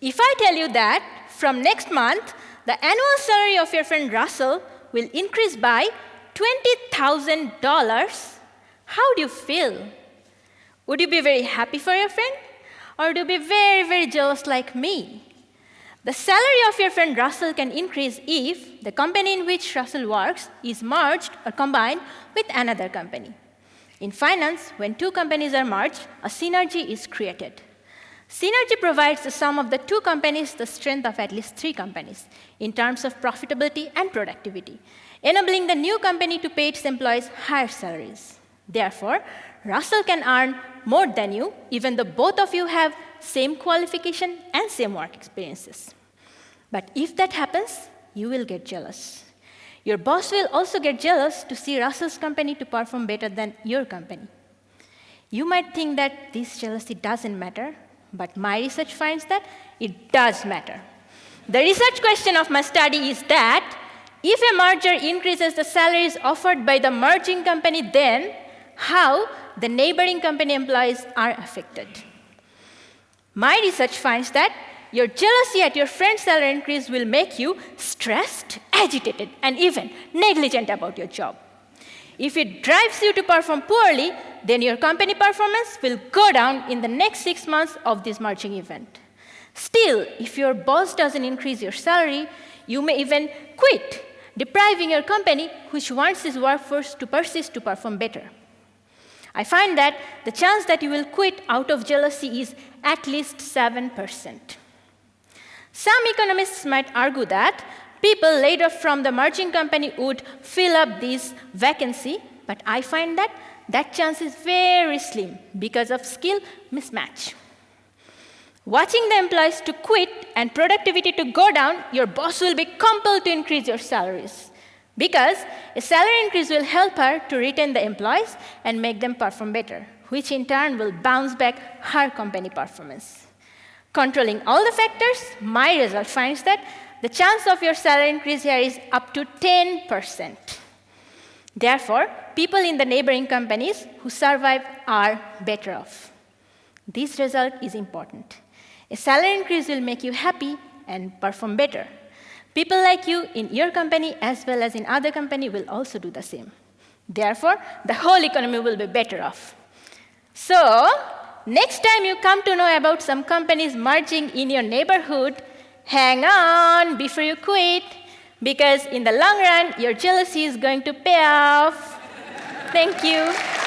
If I tell you that from next month, the annual salary of your friend Russell will increase by $20,000, how do you feel? Would you be very happy for your friend? Or would you be very, very jealous like me? The salary of your friend Russell can increase if the company in which Russell works is merged or combined with another company. In finance, when two companies are merged, a synergy is created. Synergy provides the sum of the two companies the strength of at least three companies in terms of profitability and productivity, enabling the new company to pay its employees higher salaries. Therefore, Russell can earn more than you, even though both of you have same qualification and same work experiences. But if that happens, you will get jealous. Your boss will also get jealous to see Russell's company to perform better than your company. You might think that this jealousy doesn't matter, but my research finds that it does matter. The research question of my study is that if a merger increases the salaries offered by the merging company, then how the neighboring company employees are affected. My research finds that your jealousy at your friend's salary increase will make you stressed, agitated, and even negligent about your job. If it drives you to perform poorly, then your company performance will go down in the next six months of this merging event. Still, if your boss doesn't increase your salary, you may even quit, depriving your company, which wants its workforce to persist to perform better. I find that the chance that you will quit out of jealousy is at least 7%. Some economists might argue that people off from the merging company would fill up this vacancy, but I find that that chance is very slim because of skill mismatch. Watching the employees to quit and productivity to go down, your boss will be compelled to increase your salaries. Because a salary increase will help her to retain the employees and make them perform better, which in turn will bounce back her company performance. Controlling all the factors, my result finds that the chance of your salary increase here is up to 10%. Therefore, people in the neighboring companies who survive are better off. This result is important. A salary increase will make you happy and perform better. People like you in your company as well as in other company will also do the same. Therefore, the whole economy will be better off. So, next time you come to know about some companies merging in your neighborhood, hang on before you quit, because in the long run, your jealousy is going to pay off. Thank you.